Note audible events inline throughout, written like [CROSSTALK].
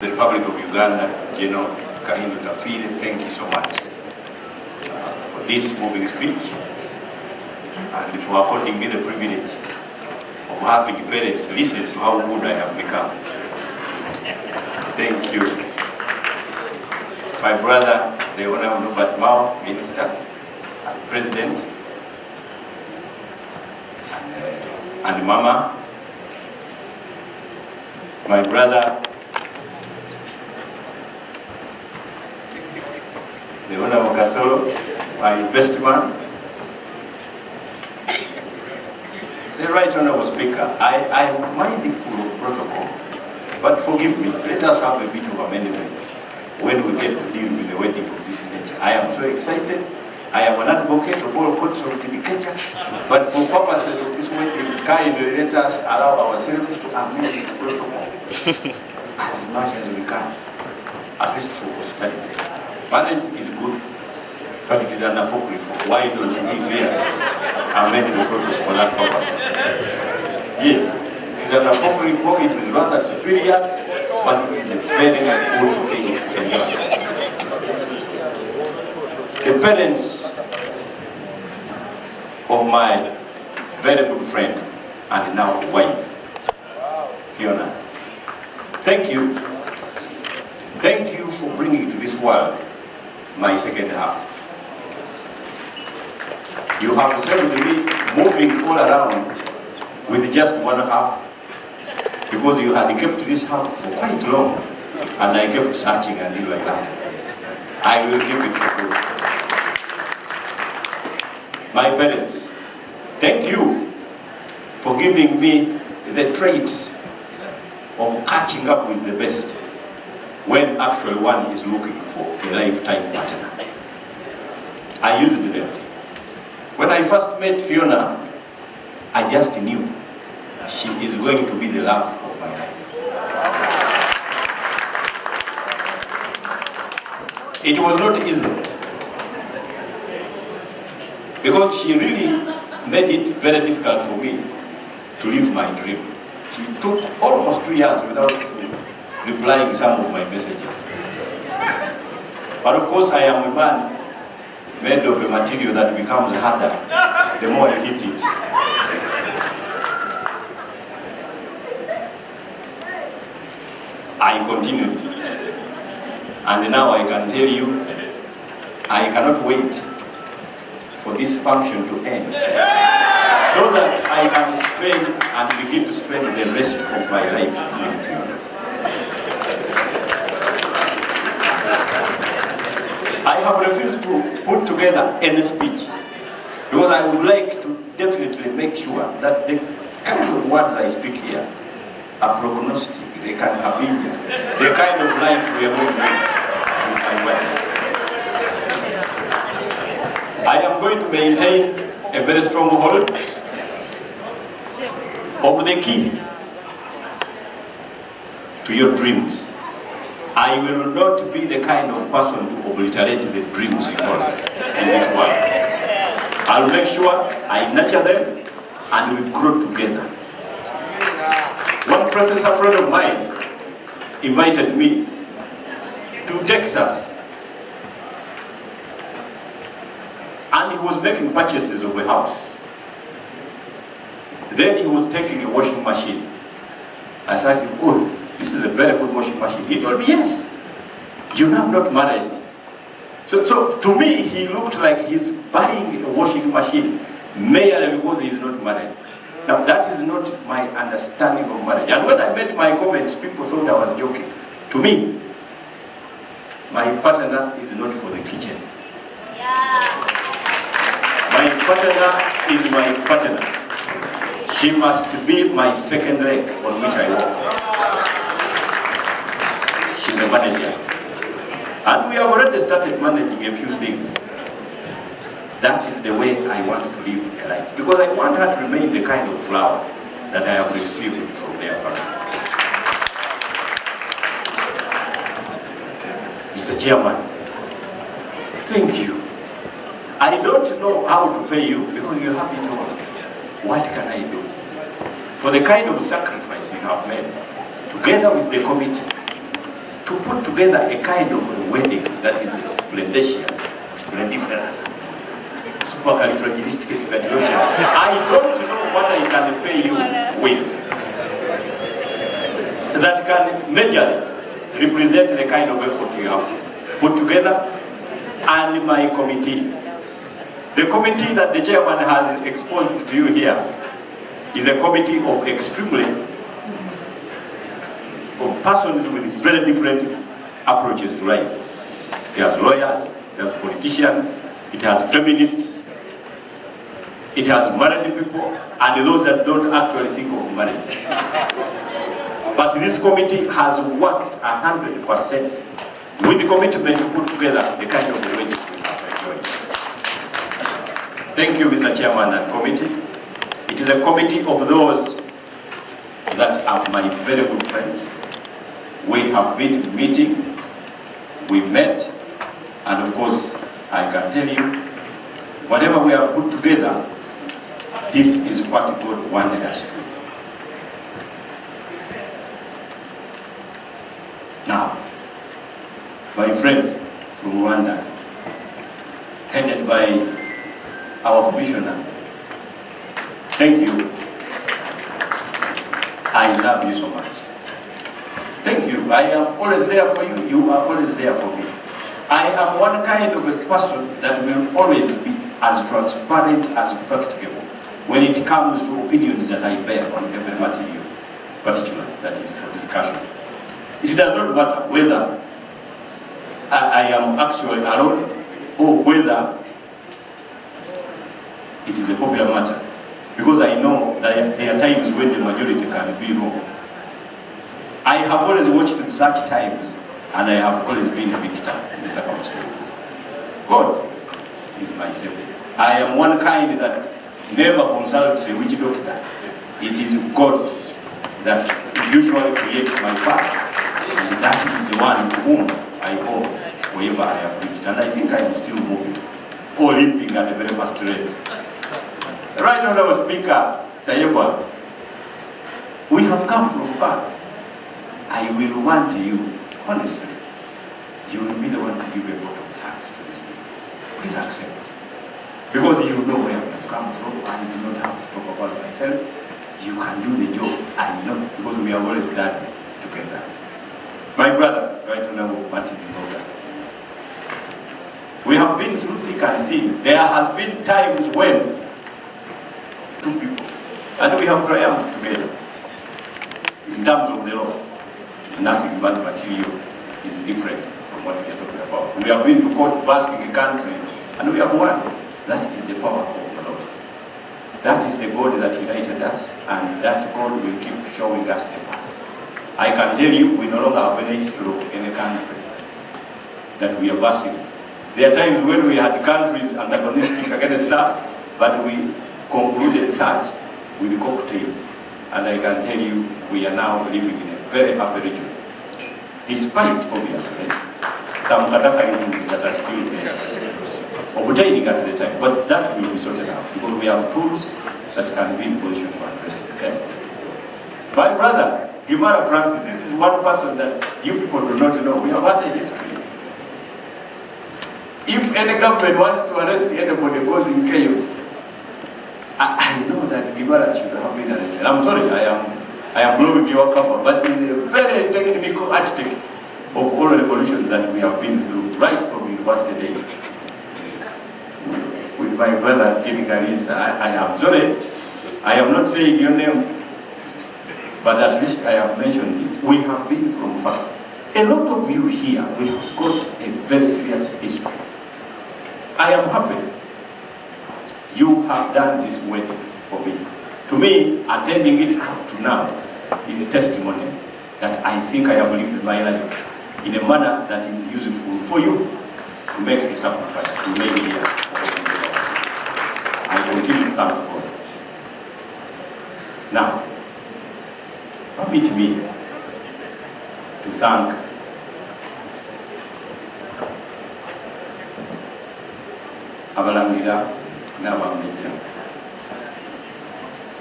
The Republic of Uganda, General Kahinda Otafiire, thank you so much uh, for this moving speech and for according me the privilege of having parents listen to how good I have become. Thank you. My brother, the Honorable Norbert Mao, Minister and President, and, uh, and Mama, my brother, the Honorable Kasolo, my best man, the Right Honorable Speaker, I, am mindful of protocol, but forgive me, let us have a bit of amendment when we get to deal with the wedding of this nature. I am so excited. I am an advocate of all courts of judicature, but for purposes of this wedding, kindly let us allow ourselves to amend the protocol [LAUGHS] as much as we can, at least for posterity. Marriage is good, but it is an apocryphal. Why don't we really amend the protocol for that purpose? Yes, it is an apocryphal, it is rather superior, but it is a very good thing to. The parents of my very good friend and now wife, Fiona, thank you. Thank you for bringing to this world my second half. You have saved me moving all around with just one half because you had kept this half for quite long and I kept searching until I it. I will keep it for good. My parents, thank you for giving me the traits of catching up with the best when actually one is looking for a lifetime partner. I used them. When I first met Fiona, I just knew she is going to be the love of my life. It was not easy because she really made it very difficult for me to live my dream. She took almost two years without replying some of my messages. But of course I am a man made of a material that becomes harder the more you hit it. I continued. And now I can tell you, I cannot wait for this function to end so that I can spend and begin to spend the rest of my life in Fiona. I have refused to put together any speech because I would like to definitely make sure that the kind of words I speak here are prognostic, they can have India, the kind of life we are going to live with my wife. I am going to maintain a very strong hold of the key to your dreams. I will not be the kind of person to obliterate the dreams you have in this world. I'll make sure I nurture them and we grow together. One professor friend of mine invited me to Texas and he was making purchases of a house. Then he was taking a washing machine. I said, oh, this is a very good washing machine. He told me, yes, you're now not married. So, so to me, he looked like he's buying a washing machine merely because he's not married. Now, that is not my understanding of marriage. And when I made my comments, people thought I was joking. To me, my partner is not for the kitchen. Yeah. My partner is my partner. She must be my second leg on which I walk. She's a manager. And we have already started managing a few things. That is the way I want to live a life. Because I want her to remain the kind of flower that I have received from their family. Mr. Chairman, thank you. I don't know how to pay you because you have it all. What can I do? For the kind of sacrifice you have made, together with the committee, to put together a kind of a wedding that is splendacious, splendiferous, supercalifragilisticexpialidocious. I don't know what I can pay you with that can majorly represent the kind of effort you have put together and my committee. The committee that the chairman has exposed to you here is a committee of extremely, persons with very different approaches to life. It has lawyers, it has politicians, it has feminists, it has married people, and those that don't actually think of marriage. But this committee has worked 100% with the commitment to put together the kind of arrangement we have enjoyed. Thank you, Mr. Chairman and committee. It is a committee of those that are my very good friends. We have been meeting, we met, and of course, I can tell you, whatever we have put together, this is what God wanted us to do. Now, my friends from Rwanda, headed by our commissioner, thank you. I love you so much. I am always there for you. You are always there for me. I am one kind of a person that will always be as transparent as practicable when it comes to opinions that I bear on every material, particular that is for discussion. It does not matter whether I, I am actually alone or whether it is a popular matter. Because I know that there are times when the majority can be wrong. I have always watched in such times and I have always been a victim in the circumstances. God is my savior. I am one kind that never consults a witch doctor. It is God that usually creates my path. And that is the one to whom I owe wherever I have reached. And I think I am still moving, or limping at a very fast rate. Right Honorable Speaker Tayebwa, we have come from far. I will want you, honestly, you will be the one to give a vote of thanks to this people. Please accept. Because you know where we have come from. I do not have to talk about myself. You can do the job. I know, because we have always done it together. My brother, Right Honorable Martin Mboga, we have been through thick and thin. There has been times when two people, and we have triumphed together. In terms of the law, nothing but material is different from what we are talking about. We have been to court versing countries, and we have won. That is the power of the Lord. That is the God that united us, and that God will keep showing us the path. I can tell you, we no longer have any history of any country that we are versing. There are times when we had countries antagonistic against us, but we concluded such with cocktails. And I can tell you, we are now living in a very happy region. Despite, obviously, some cataclysms that are still there, obtaining at the time, but that will be sorted out because we have tools that can be in position to address the same. My brother, Gimara Francis, this is one person that you people do not know. We have had a history. If any government wants to arrest anybody causing chaos, I, I know that Gimara should have been arrested. I'm sorry, I am, I am blowing your cover, but he's a very technical architect of all revolutions that we have been through, right from university days. With my brother, King Galis, I, I am sorry, I am not saying your name, but at least I have mentioned it. We have been from far. A lot of you here, we have got a very serious history. I am happy you have done this wedding for me. To me, attending it up to now is a testimony that I think I have lived my life in a manner that is useful for you to make a sacrifice, to make here. I continue to thank God. Now, permit me to thank abalangira n'abamejja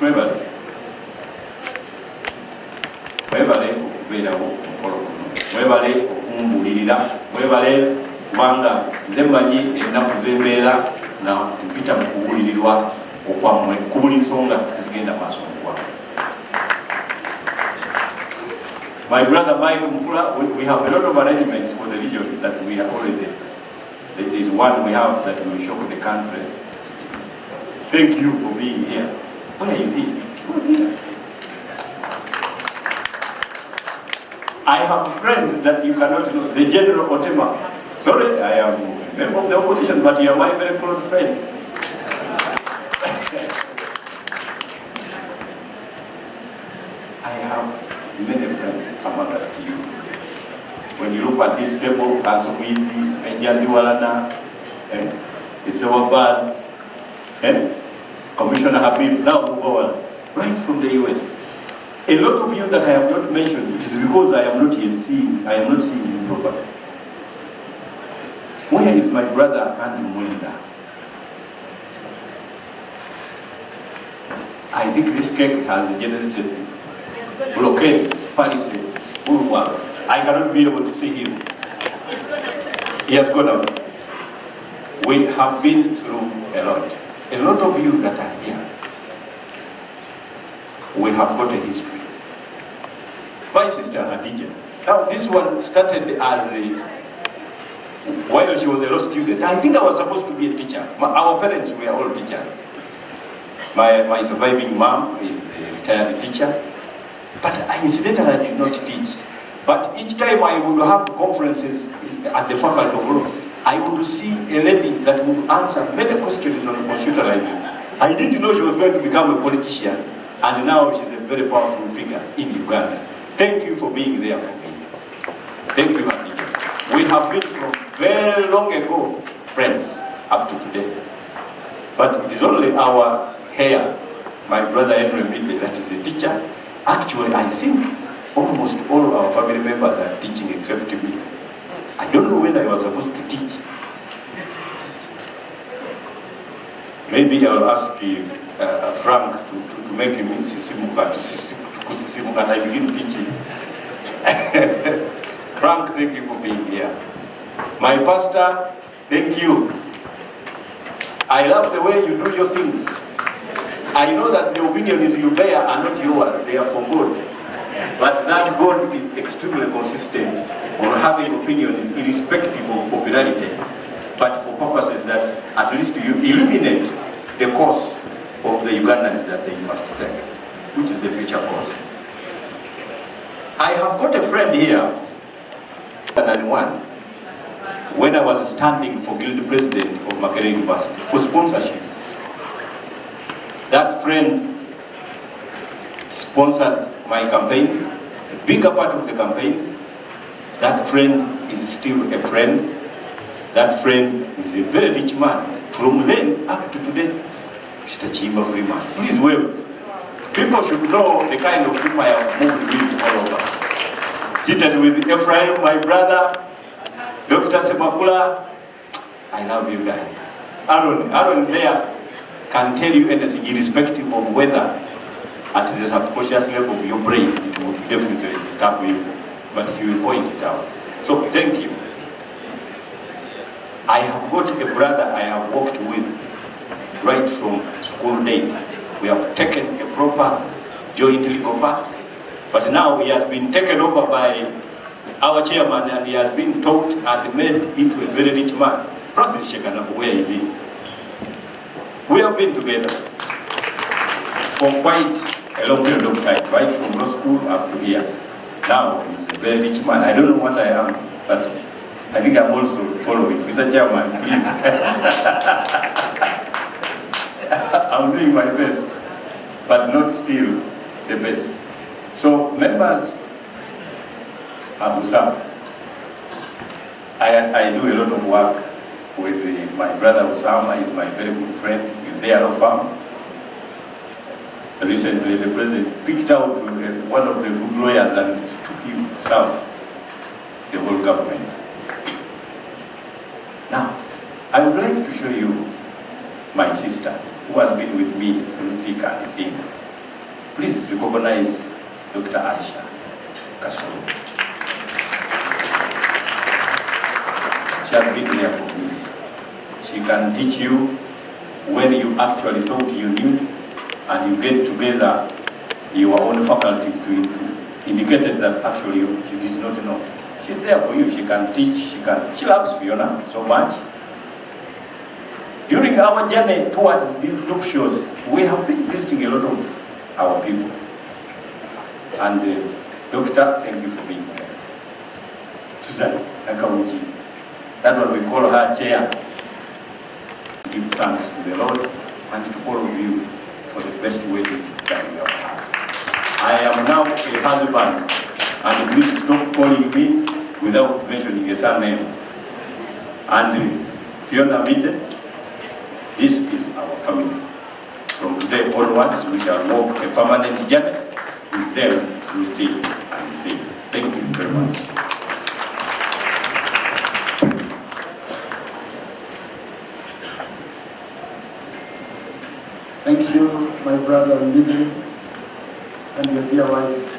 mwebale mwebale okumbulirira mwebale kubanga nze mmanyi ennaku zembeera na mpita mu kubulirirwa okwammwe ku buli nsonga ezigenda maaso mukwamu My brother Mike Mukula, we, we have a lot of arrangements for the region that we are always in. There is one we have that will shock the country. Thank you for being here. Where is he? He was here. I have friends that you cannot know. The General Otema. Sorry, I am a member of the opposition, but you are my very close friend. [LAUGHS] I have many friends amongst you. When you look at this table, Kansubizi, Menjandi Walana, eh, Isawabad, eh, Commissioner Habib, now move on, right from the US. A lot of you that I have not mentioned, it is because I am not yet seeing, I am not seeing you properly. Where is my brother Andrew Mwenda? I think this cake has generated blockades, palisades, bulwark. I cannot be able to see him. He has gone out. We have been through a lot. A lot of you that here, we have got a history. My sister Hadija. Now this one started as a, while she was a law student. I think I was supposed to be a teacher. My, our parents were all teachers. My, my surviving mom is a retired teacher. But I incidentally did not teach. But each time I would have conferences at the faculty of law, I would see a lady that would answer many questions on computerizing. I didn't know she was going to become a politician, and now she's a very powerful figure in Uganda. Thank you for being there for me. Thank you, Hadija. We have been from very long ago friends up to today. But it is only our hair, my brother Henry Midley, that is a teacher. Actually, I think almost all our family members are teaching except me. I don't know whether I was supposed to teach. Maybe I'll ask you, uh, Frank to, to, to make him sisimuka, kusisimuka and I begin teaching. [LAUGHS] Frank, thank you for being here. My pastor, thank you. I love the way you do your things. I know that the opinions you bear are not yours, they are for God. But that God is extremely consistent on having opinions irrespective of popularity, but for purposes that at least you illuminate the course of the Ugandans that they must take, which is the future course. I have got a friend here, than one, when I was standing for guild president of Makerere University for sponsorship. That friend sponsored my campaigns, a bigger part of the campaigns. That friend is still a friend. That friend is a very rich man. From then up to today, Mr. Chimba Freeman. Please wave. People should know the kind of people I have moved with all over. Seated with Ephraim, my brother, Dr. Semakula. I love you guys. Aaron, Aaron there can tell you anything irrespective of whether at the subconscious level of your brain, it will definitely disturb you, but he will point it out. So thank you. I have got a brother I have worked with right from school days. We have taken a proper joint legal path, but now he has been taken over by our chairman and he has been taught and made into a very rich man. Francis Shekanapo, where is he? We have been together for quite a long period of time, right from law school up to here. Now he's a very rich man. I don't know what I am, but I think I'm also following. Mr. Chairman, please. [LAUGHS] I'm doing my best, but not still the best. So members, I'm Sam. I, I do a lot of work with the, my brother Osama, he's my very good friend, with their firm. Recently, the president picked out one of the good lawyers and took him to serve the whole government. Now, I would like to show you my sister, who has been with me through thick and thin. Please recognize Dr. Aisha Kasoro. She has been there for me. She can teach you when you actually thought you knew and you get together your own faculties to, to indicated that actually you, you did not know. She's there for you. She can teach. She can. She loves Fiona so much. During our journey towards these group shows, we have been visiting a lot of our people. And uh, Doctor, thank you for being there. Susan Nakawuki, that one we call her chair. Give thanks to the Lord and to all of you for the best wedding that we have had. I am now a husband, and please stop calling me without mentioning a surname. And Fiona Mide, this is our family. From today onwards, we shall walk a permanent journey with them through thick and thin. Thank you very much. Thank you, my brother Mbidi, and your dear wife,